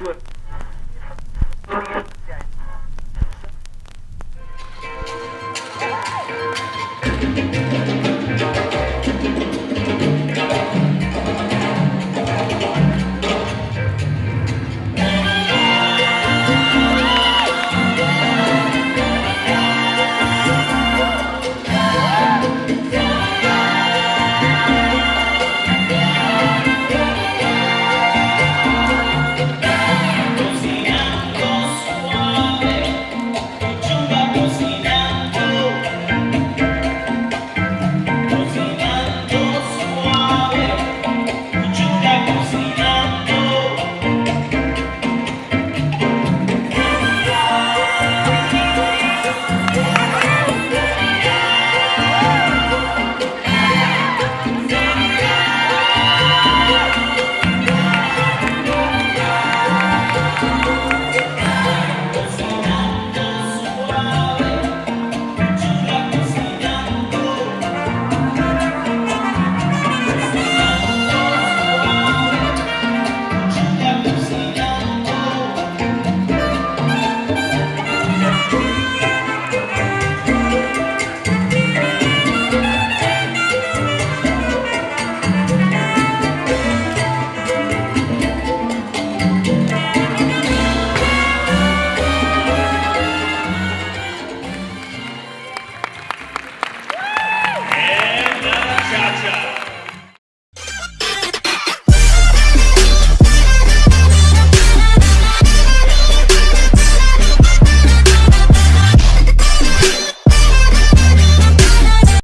Swift.